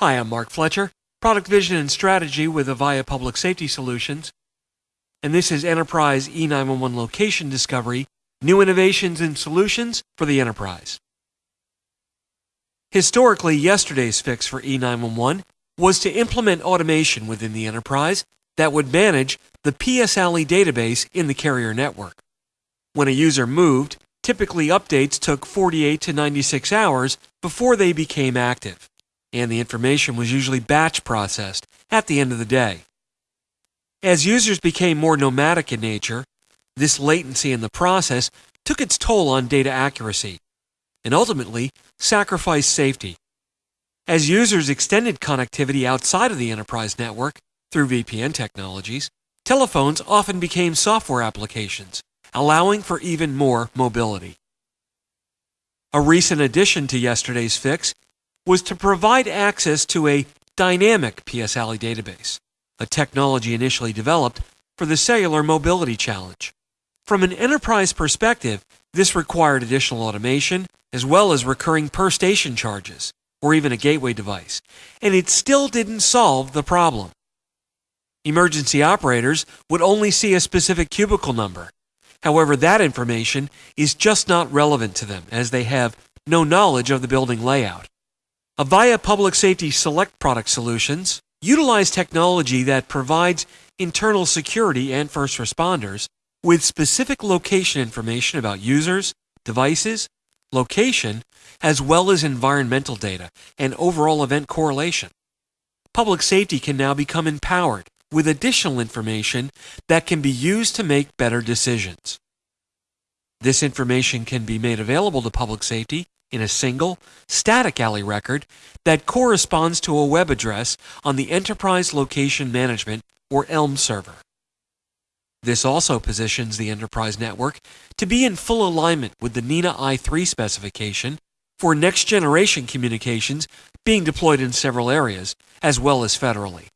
Hi, I'm Mark Fletcher, Product Vision and Strategy with Avaya Public Safety Solutions. And this is Enterprise E911 Location Discovery New Innovations and Solutions for the Enterprise. Historically, yesterday's fix for E911 was to implement automation within the enterprise that would manage the PS-ALI database in the carrier network. When a user moved, typically updates took 48 to 96 hours before they became active, and the information was usually batch processed at the end of the day. As users became more nomadic in nature, this latency in the process took its toll on data accuracy and ultimately sacrificed safety. As users extended connectivity outside of the enterprise network through VPN technologies, telephones often became software applications, allowing for even more mobility. A recent addition to yesterday's fix was to provide access to a dynamic PS-ALI database, a technology initially developed for the cellular mobility challenge. From an enterprise perspective, this required additional automation as well as recurring per station charges or even a gateway device, and it still didn't solve the problem. Emergency operators would only see a specific cubicle number. However, that information is just not relevant to them as they have no knowledge of the building layout. Avaya Public Safety Select product solutions utilize technology that provides internal security and first responders with specific location information about users, devices, location, as well as environmental data and overall event correlation. Public safety can now become empowered with additional information that can be used to make better decisions. This information can be made available to public safety in a single, static ALI record that corresponds to a web address on the Enterprise Location Management or ELM server. This also positions the enterprise network to be in full alignment with the NENA i3 specification for next generation communications being deployed in several areas, as well as federally.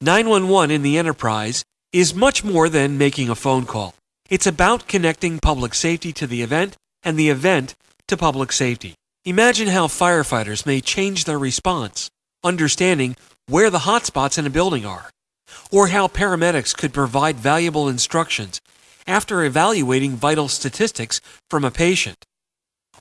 911 in the enterprise is much more than making a phone call. It's about connecting public safety to the event and the event to public safety. Imagine how firefighters may change their response, understanding where the hotspots in a building are or how paramedics could provide valuable instructions after evaluating vital statistics from a patient,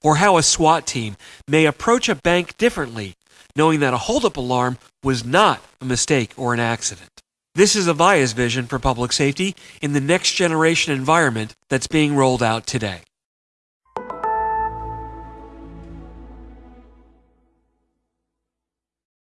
or how a SWAT team may approach a bank differently, knowing that a holdup alarm was not a mistake or an accident. This is Avaya's vision for public safety in the next generation environment that's being rolled out today.